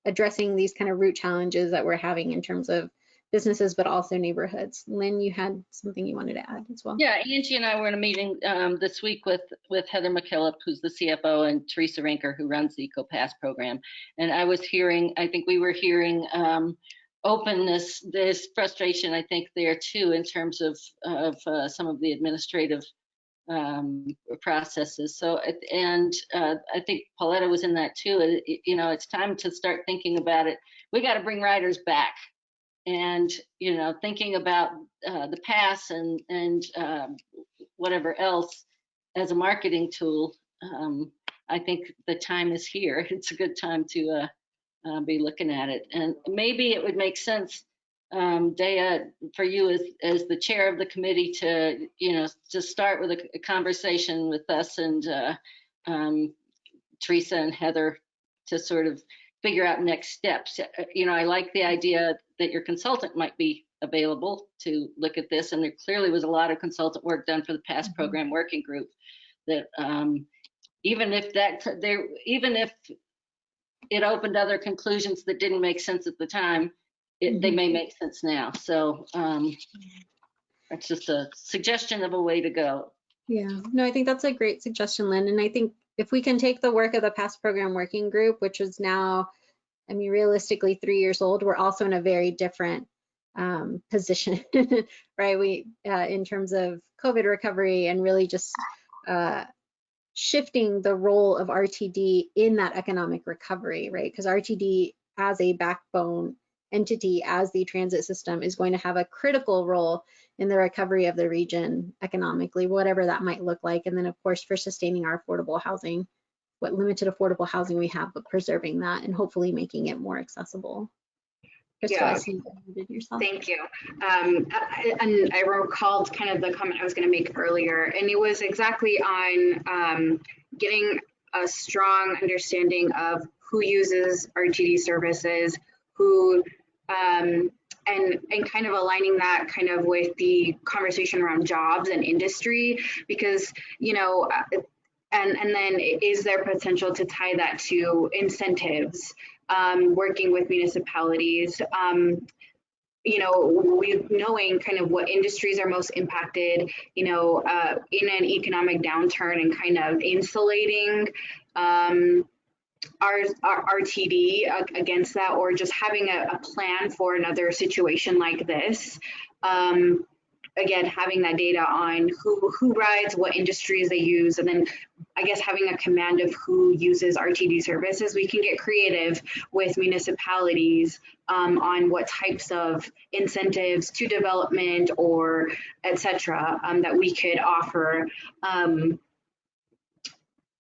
addressing these kind of root challenges that we're having in terms of businesses, but also neighborhoods. Lynn, you had something you wanted to add as well? Yeah, Angie and I were in a meeting um, this week with, with Heather McKillop, who's the CFO, and Teresa Rinker, who runs the EcoPass program. And I was hearing, I think we were hearing um, openness, this frustration, I think, there too, in terms of, of uh, some of the administrative um, processes. So, and uh, I think Pauletta was in that too. You know, it's time to start thinking about it. We got to bring riders back and you know thinking about uh, the pass and and um, whatever else as a marketing tool um, i think the time is here it's a good time to uh, uh, be looking at it and maybe it would make sense um, Dea, for you as, as the chair of the committee to, you know, to start with a, a conversation with us and uh, um, Teresa and Heather to sort of figure out next steps. Uh, You know, I like the idea that your consultant might be available to look at this, and there clearly was a lot of consultant work done for the past program working group. That um, even if that there, even if it opened other conclusions that didn't make sense at the time, it, they may make sense now. So um, it's just a suggestion of a way to go. Yeah, no, I think that's a great suggestion, Lynn. And I think if we can take the work of the past program working group, which is now, I mean, realistically three years old, we're also in a very different um, position, right? We, uh, in terms of COVID recovery and really just uh, shifting the role of RTD in that economic recovery, right? Because RTD as a backbone entity, as the transit system, is going to have a critical role in the recovery of the region economically, whatever that might look like. And then, of course, for sustaining our affordable housing, what limited affordable housing we have, but preserving that and hopefully making it more accessible. Crystal, Yeah. you. Thank you. Um, I- and I recalled kind of the comment I was going to make earlier, and it was exactly on um, getting a strong understanding of who uses RTD services, who, um, and and kind of aligning that kind of with the conversation around jobs and industry, because you know. uh, And, and then is there potential to tie that to incentives, um, working with municipalities, um, you know, we knowing kind of what industries are most impacted, you know, uh, in an economic downturn and kind of insulating um, our, our RTD against that, or just having a, a plan for another situation like this. Um, again, having that data on who who rides, what industries they use, and then I guess having a command of who uses RTD services, we can get creative with municipalities um, on what types of incentives to development or et cetera um, that we could offer.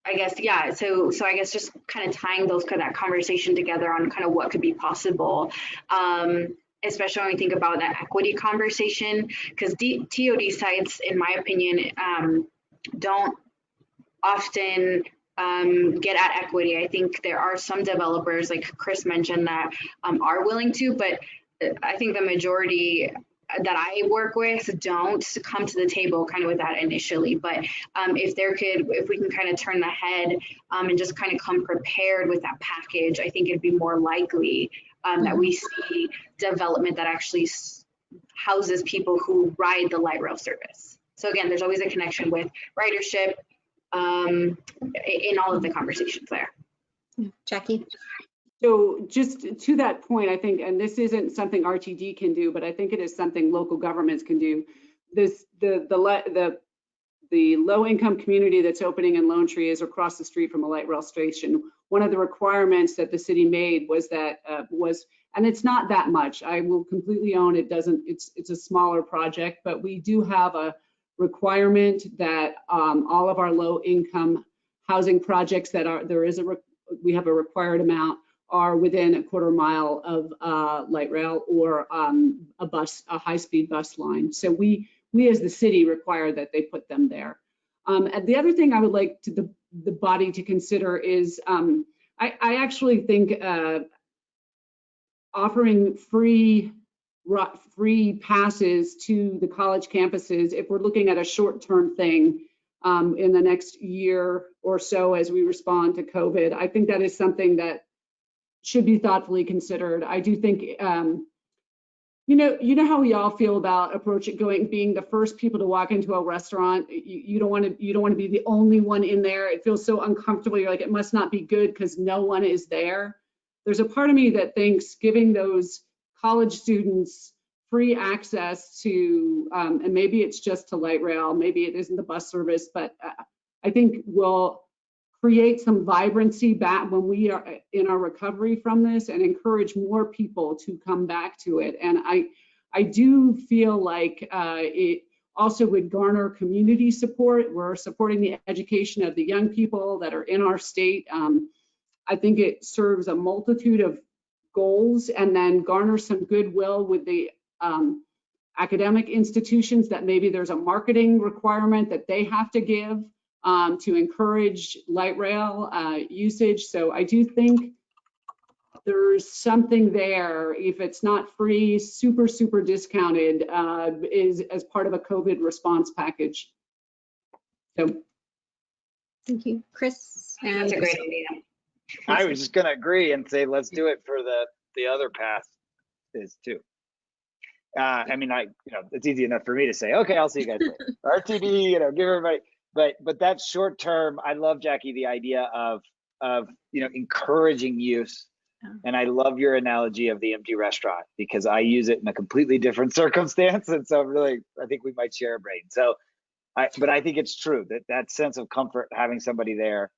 I guess, yeah, so so I guess just kind of tying those kind of that conversation together on kind of what could be possible. Um, especially when we think about that equity conversation, because TOD sites, in my opinion, um, don't often um, get at equity. I think there are some developers, like Chris mentioned, that um, are willing to, but uh, I think the majority that I work with don't come to the table kind of with that initially. But um, if there could, if we can kind of turn the head um, and just kind of come prepared with that package, I think it'd be more likely um, that we see development that actually houses people who ride the light rail service. So again, there's always a connection with ridership um, in all of the conversations there. Jackie? So just to that point, I think, and this isn't something RTD can do, but I think it is something local governments can do. This, the, the, the, the low income community that's opening in Lone Tree is across the street from a light rail station. One of the requirements that the city made was that, uh, was, and it's not that much. I will completely own it doesn't, it's, it's a smaller project, but we do have a requirement that um, all of our low income housing projects that are, there is a, we have a required amount are within a quarter mile of uh, light rail or um, a bus, a high-speed bus line. So we we as the city require that they put them there. Um, and the other thing I would like to the, the body to consider is, um, I, I actually think, uh, offering free, free passes to the college campuses, if we're looking at a short-term thing, um, in the next year or so as we respond to COVID, I think that is something that should be thoughtfully considered. I do think, um, you know, you know how we all feel about approaching going, being the first people to walk into a restaurant. You, you don't want to, you don't want to be the only one in there. It feels so uncomfortable. You're like, it must not be good because no one is there. There's a part of me that thinks giving those college students free access to, um, and maybe it's just to light rail, maybe it isn't the bus service, but uh, I think will create some vibrancy back when we are in our recovery from this and encourage more people to come back to it. And I, I do feel like uh, it also would garner community support. We're supporting the education of the young people that are in our state. Um, I think it serves a multitude of goals and then garner some goodwill with the um, academic institutions that maybe there's a marketing requirement that they have to give um, to encourage light rail uh, usage. So I do think there's something there, if it's not free, super, super discounted, uh, is as part of a COVID response package. So Thank you, Chris. I That's a great idea. I was just gonna agree and say, let's do it for the, the other path is too. Uh, I mean, I, you know, it's easy enough for me to say, okay, I'll see you guys later. RTD, you know, give everybody, but, but that's short term. I love Jackie, the idea of, of, you know, encouraging use. Yeah. And I love your analogy of the empty restaurant because I use it in a completely different circumstance. And so really, I think we might share a brain. So I, but I think it's true that that sense of comfort, having somebody there.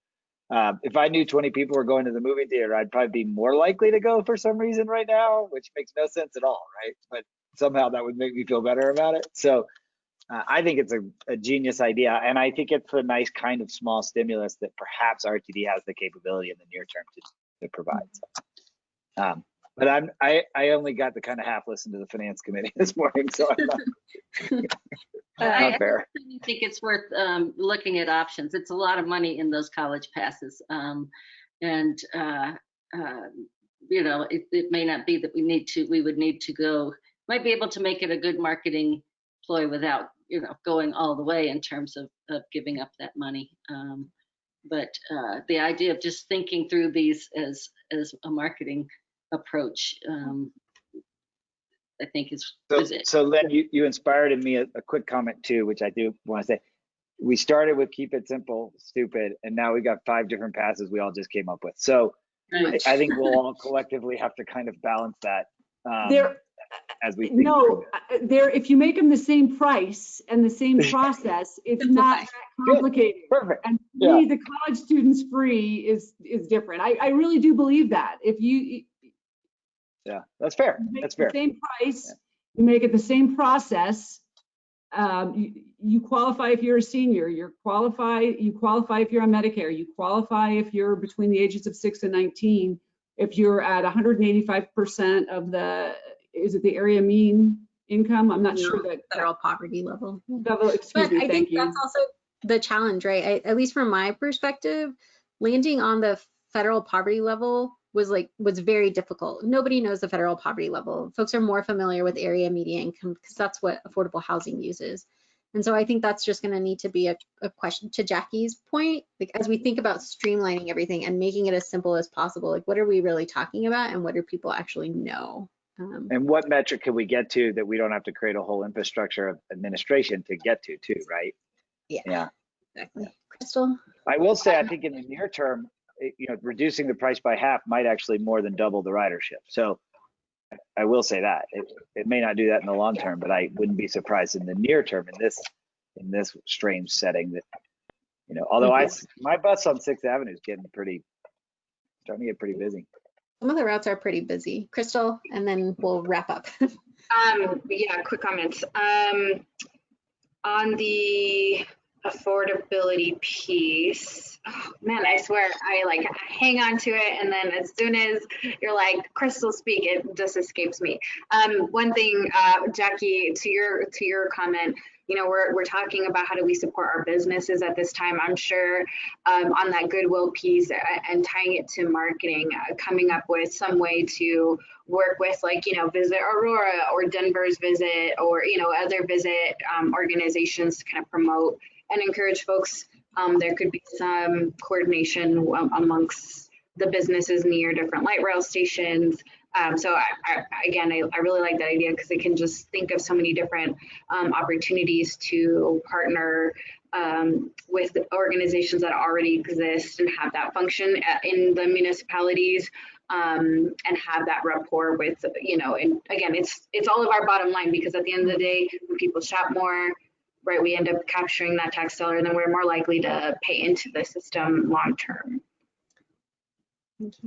Uh, if I knew 20 people were going to the movie theater, I'd probably be more likely to go for some reason right now, which makes no sense at all, right? But somehow that would make me feel better about it. So uh, I think it's a, a genius idea. And I think it's a nice kind of small stimulus that perhaps RTD has the capability in the near term to, to provide. So, um, but I'm, I, I only got to kind of half listen to the finance committee this morning, so I'm not, I fair. I think it's worth um, looking at options. It's a lot of money in those college passes. um, And, uh, uh, you know, it, it may not be that we need to, we would need to go, might be able to make it a good marketing ploy without, you know, going all the way in terms of, of giving up that money. Um, But uh, the idea of just thinking through these as, as a marketing approach, um, I think is, So, is it. so Len, you, you inspired in me a, a quick comment too, which I do want to say. We started with keep it simple, stupid, and now we got five different passes we all just came up with. So I, I think we'll all collectively have to kind of balance that um, there, as we think. no, through it. uh, there, if you make them the same price and the same process, it's not that Good. complicated. Perfect. And Yeah. me, the college students free is, is different. I, I really do believe that. If you, you Yeah, that's fair. That's fair. same price, you make it the same process, um, you, you qualify if you're a senior, you're qualify, you qualify if you're on Medicare, you qualify if you're between the ages of six and 19. If you're at 185% of the, is it the area mean income? I'm not sure that. Federal poverty level. Level, excuse But me, I think you. that's also the challenge, right? I, at least from my perspective, landing on the federal poverty level was like was very difficult. Nobody knows the federal poverty level. Folks are more familiar with area median income because that's what affordable housing uses. And so I think that's just going to need to be a, a question to Jackie's point. Like as we think about streamlining everything and making it as simple as possible, like what are we really talking about and what do people actually know? Um, And what metric can we get to that we don't have to create a whole infrastructure of administration to get to too, right? yeah, Yeah. exactly. Crystal? I will say, I think in the near term, it- you know, reducing the price by half might actually more than double the ridership. So I will say that it, it may not do that in the long term, but I wouldn't be surprised in the near term in this, in this strange setting that, you know, although I my bus on Sixth Avenue is getting pretty, starting to get pretty busy. Some of the routes are pretty busy. Crystal, and then we'll wrap up. Um, yeah, quick comments. Um, on the affordability piece. Oh, man, I swear I like hang on to it, and then as soon as you're like Crystal speak, it just escapes me. Um, one thing, uh, Jackie, to your to your comment, you know, we're we're talking about how do we support our businesses at this time. I'm sure um, on that goodwill piece uh, and tying it to marketing, uh, coming up with some way to work with like you know visit aurora or denver's visit or you know other visit um, organizations to kind of promote and encourage folks um, there could be some coordination amongst the businesses near different light rail stations um, so I, I, again I, I, really like that idea because it can just think of so many different um, opportunities to partner um, with organizations that already exist and have that function uh, in the municipalities um, and have that rapport with, you know, and again, it's it's all of our bottom line because at the end of the day, when people shop more, right, we end up capturing that tax dollar and then we're more likely to pay into the system long term.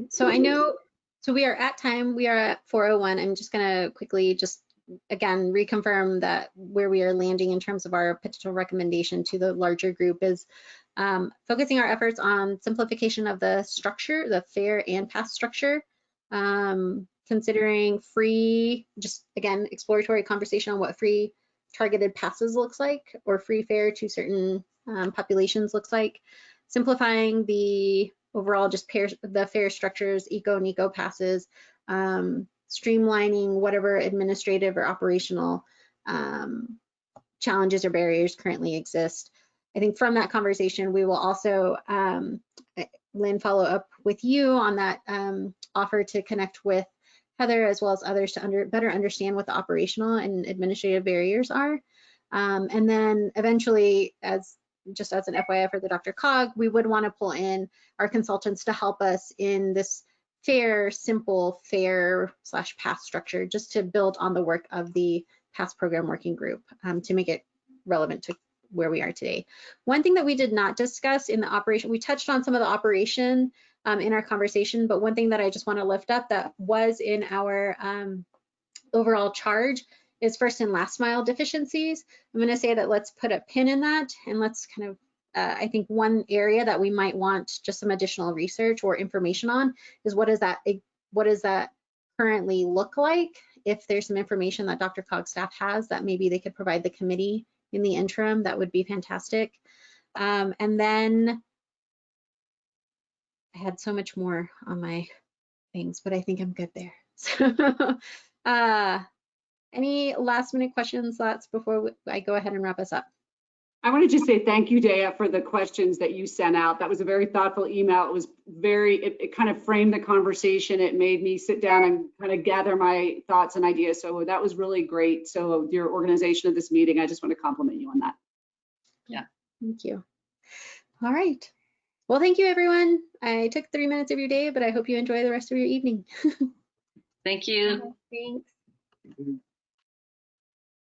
So I know, so we are at time, we are at 401. I'm just gonna quickly just again reconfirm that where we are landing in terms of our potential recommendation to the larger group is um, focusing our efforts on simplification of the structure, the fare and pass structure, um, considering free, just again, exploratory conversation on what free targeted passes looks like or free fare to certain um, populations looks like, simplifying the overall just pair, the fare structures, eco and eco passes, um, streamlining whatever administrative or operational um, challenges or barriers currently exist. I think from that conversation, we will also, um, Lynn, follow up with you on that um, offer to connect with Heather as well as others to under, better understand what the operational and administrative barriers are. Um, and then eventually, as just as an FYI for the DRCOG, we would want to pull in our consultants to help us in this fare, simple, fare slash pass structure, just to build on the work of the pass program working group um, to make it relevant to where we are today. One thing that we did not discuss in the operation, we touched on some of the operation um, in our conversation, but one thing that I just want to lift up that was in our um, overall charge is first and last mile deficiencies. I'm going to say that let's put a pin in that and let's kind of uh, I think one area that we might want just some additional research or information on is what is that what does that currently look like? If there's some information that DRCOG staff has that maybe they could provide the committee in the interim, that would be fantastic. Um, and then I had so much more on my things, but I think I'm good there. So, uh, any last minute questions, thoughts before I go ahead and wrap us up? I want to just say thank you, Dea, for the questions that you sent out. That was a very thoughtful email. It was very, it, it, kind of framed the conversation. It made me sit down and kind of gather my thoughts and ideas. So that was really great. So your organization of this meeting, I just want to compliment you on that. Yeah. Thank you. All right. Well, thank you, everyone. I took three minutes of your day, but I hope you enjoy the rest of your evening. thank you. Thanks.